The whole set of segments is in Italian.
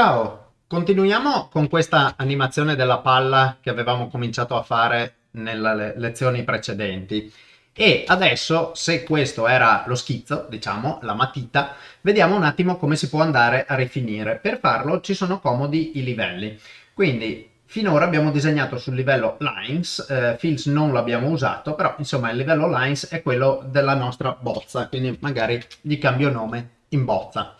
Ciao, continuiamo con questa animazione della palla che avevamo cominciato a fare nelle lezioni precedenti. E adesso, se questo era lo schizzo, diciamo, la matita, vediamo un attimo come si può andare a rifinire. Per farlo ci sono comodi i livelli. Quindi finora abbiamo disegnato sul livello lines, eh, fills non l'abbiamo usato, però insomma il livello lines è quello della nostra bozza, quindi magari gli cambio nome in bozza.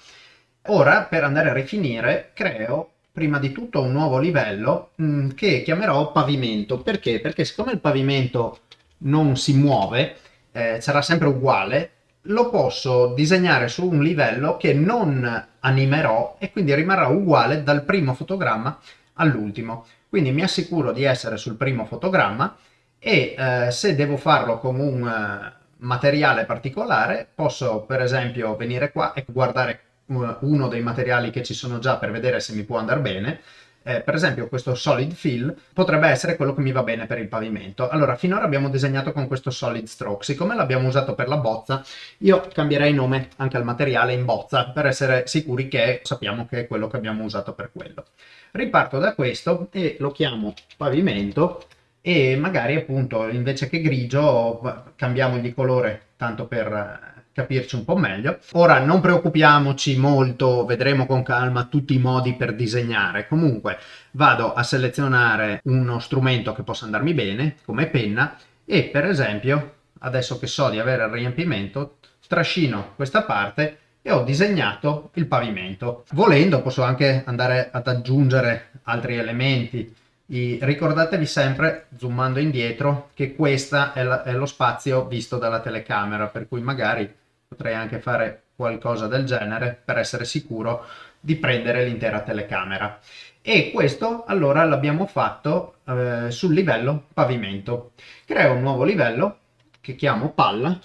Ora, per andare a rifinire, creo prima di tutto un nuovo livello mh, mm, che chiamerò pavimento. Perché? Perché siccome il pavimento non si muove, eh, sarà sempre uguale, lo posso disegnare su un livello che non animerò e quindi rimarrà uguale dal primo fotogramma all'ultimo. Quindi mi assicuro di essere sul primo fotogramma e eh, se devo farlo con un uh, materiale particolare posso per esempio venire qua e guardare uno dei materiali che ci sono già per vedere se mi può andare bene, eh, per esempio questo solid fill potrebbe essere quello che mi va bene per il pavimento. Allora, finora abbiamo disegnato con questo solid stroke, siccome l'abbiamo usato per la bozza, io cambierei nome anche al materiale in bozza, per essere sicuri che sappiamo che è quello che abbiamo usato per quello. Riparto da questo e lo chiamo pavimento e magari appunto invece che grigio cambiamo di colore tanto per capirci un po' meglio. Ora non preoccupiamoci molto, vedremo con calma tutti i modi per disegnare. Comunque vado a selezionare uno strumento che possa andarmi bene, come penna, e per esempio, adesso che so di avere il riempimento, trascino questa parte e ho disegnato il pavimento. Volendo posso anche andare ad aggiungere altri elementi. I, ricordatevi sempre, zoomando indietro, che questo è, è lo spazio visto dalla telecamera, per cui magari potrei anche fare qualcosa del genere per essere sicuro di prendere l'intera telecamera. E questo allora l'abbiamo fatto eh, sul livello pavimento. Creo un nuovo livello che chiamo palla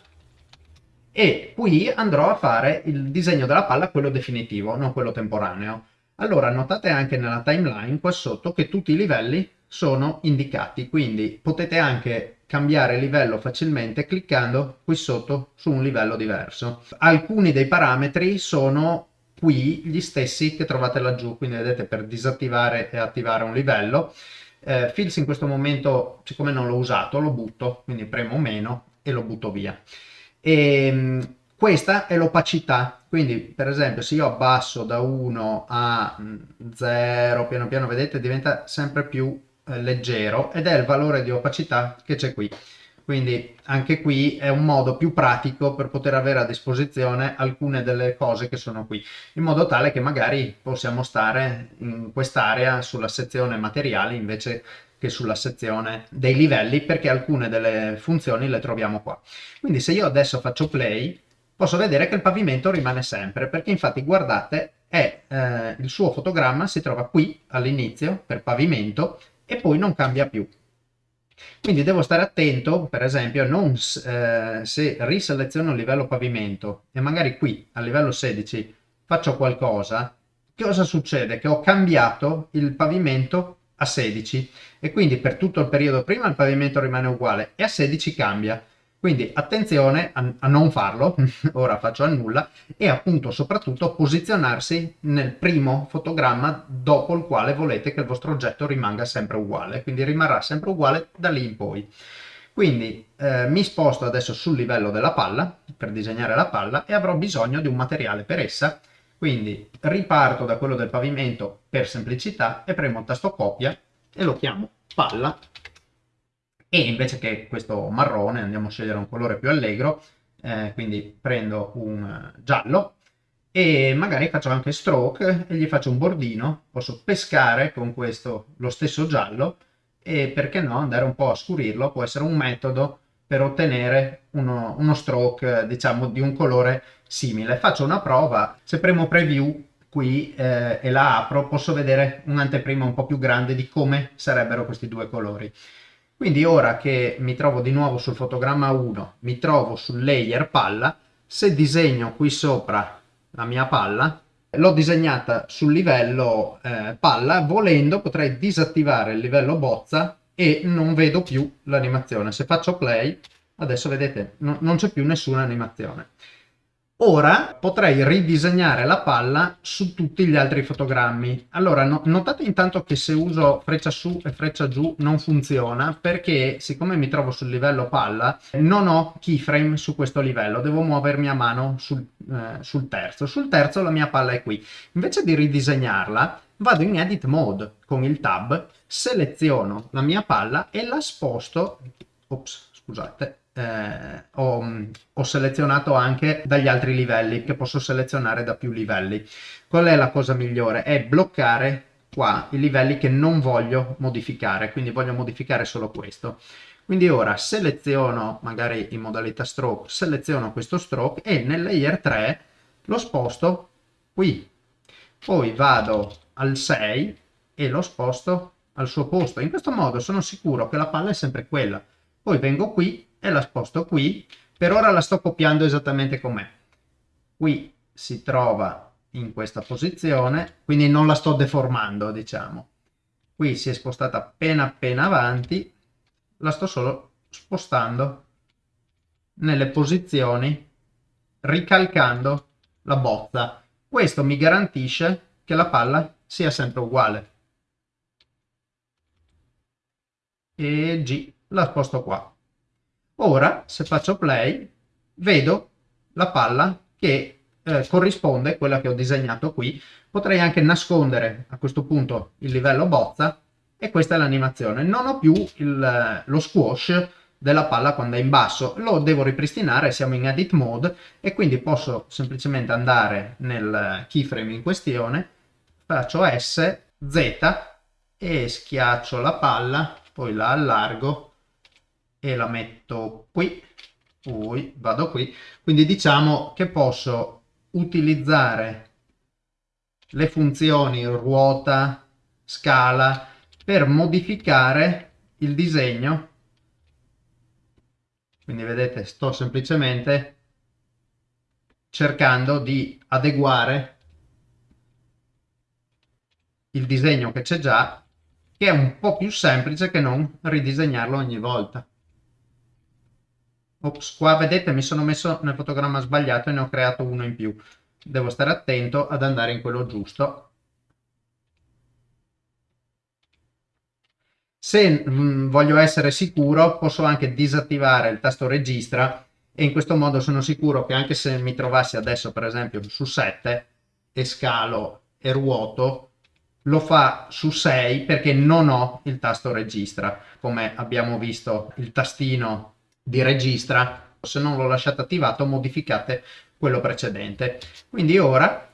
e qui andrò a fare il disegno della palla quello definitivo non quello temporaneo. Allora notate anche nella timeline qua sotto che tutti i livelli sono indicati quindi potete anche cambiare livello facilmente cliccando qui sotto su un livello diverso. Alcuni dei parametri sono qui gli stessi che trovate laggiù, quindi vedete per disattivare e attivare un livello. Eh, Fills in questo momento, siccome non l'ho usato, lo butto, quindi premo meno e lo butto via. E, ehm, questa è l'opacità, quindi per esempio se io abbasso da 1 a 0, piano piano vedete diventa sempre più eh, leggero ed è il valore di opacità che c'è qui. Quindi anche qui è un modo più pratico per poter avere a disposizione alcune delle cose che sono qui, in modo tale che magari possiamo stare in quest'area sulla sezione materiali invece che sulla sezione dei livelli, perché alcune delle funzioni le troviamo qua. Quindi se io adesso faccio play, posso vedere che il pavimento rimane sempre, perché infatti guardate, è, eh, il suo fotogramma si trova qui all'inizio per pavimento e poi non cambia più. Quindi devo stare attento, per esempio, non, eh, se riseleziono il livello pavimento e magari qui a livello 16 faccio qualcosa, cosa succede? Che ho cambiato il pavimento a 16 e quindi per tutto il periodo prima il pavimento rimane uguale e a 16 cambia. Quindi attenzione a, a non farlo, ora faccio a nulla, e appunto soprattutto posizionarsi nel primo fotogramma dopo il quale volete che il vostro oggetto rimanga sempre uguale, quindi rimarrà sempre uguale da lì in poi. Quindi eh, mi sposto adesso sul livello della palla per disegnare la palla e avrò bisogno di un materiale per essa, quindi riparto da quello del pavimento per semplicità e premo il tasto copia e lo chiamo palla e invece che questo marrone andiamo a scegliere un colore più allegro eh, quindi prendo un eh, giallo e magari faccio anche stroke e gli faccio un bordino. Posso pescare con questo lo stesso giallo e perché no andare un po' a scurirlo. Può essere un metodo per ottenere uno, uno stroke diciamo di un colore simile. Faccio una prova se premo preview qui eh, e la apro posso vedere un'anteprima un po' più grande di come sarebbero questi due colori quindi ora che mi trovo di nuovo sul fotogramma 1, mi trovo sul layer palla, se disegno qui sopra la mia palla, l'ho disegnata sul livello eh, palla, volendo potrei disattivare il livello bozza e non vedo più l'animazione. Se faccio play, adesso vedete, no, non c'è più nessuna animazione. Ora potrei ridisegnare la palla su tutti gli altri fotogrammi. Allora, no, notate intanto che se uso freccia su e freccia giù non funziona perché siccome mi trovo sul livello palla non ho keyframe su questo livello, devo muovermi a mano sul, eh, sul terzo. Sul terzo la mia palla è qui. Invece di ridisegnarla vado in edit mode con il tab, seleziono la mia palla e la sposto, ops, scusate, eh, ho, ho, selezionato anche dagli altri livelli che posso selezionare da più livelli. Qual è la cosa migliore? È bloccare qua i livelli che non voglio modificare quindi voglio modificare solo questo. Quindi ora seleziono magari in modalità stroke seleziono questo stroke e nel layer 3 lo sposto qui. Poi vado al 6 e lo sposto al suo posto. In questo modo sono sicuro che la palla è sempre quella poi vengo qui e la sposto qui. Per ora la sto copiando esattamente com'è. Qui si trova in questa posizione, quindi non la sto deformando, diciamo. Qui si è spostata appena appena avanti, la sto solo spostando nelle posizioni, ricalcando la bozza. Questo mi garantisce che la palla sia sempre uguale. E G la sposto qua. Ora, se faccio play, vedo la palla che eh, corrisponde, quella che ho disegnato qui. Potrei anche nascondere a questo punto il livello bozza e questa è l'animazione. Non ho più il, lo squash della palla quando è in basso, lo devo ripristinare, siamo in edit mode e quindi posso semplicemente andare nel keyframe in questione, faccio S, Z e schiaccio la palla, poi la allargo e la metto qui, poi vado qui, quindi diciamo che posso utilizzare le funzioni ruota, scala per modificare il disegno. Quindi vedete sto semplicemente cercando di adeguare il disegno che c'è già che è un po' più semplice che non ridisegnarlo ogni volta Ops, qua vedete mi sono messo nel fotogramma sbagliato e ne ho creato uno in più. Devo stare attento ad andare in quello giusto. Se mh, mm, voglio essere sicuro posso anche disattivare il tasto registra e in questo modo sono sicuro che anche se mi trovassi adesso per esempio su 7 e scalo e ruoto lo fa su 6 perché non ho il tasto registra come abbiamo visto il tastino di registra, se non l'ho lasciato attivato modificate quello precedente. Quindi ora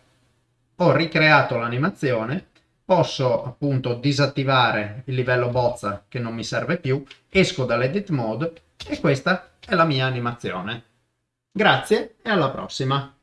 ho ricreato l'animazione, posso appunto disattivare il livello bozza che non mi serve più, esco dall'edit mode e questa è la mia animazione. Grazie e alla prossima!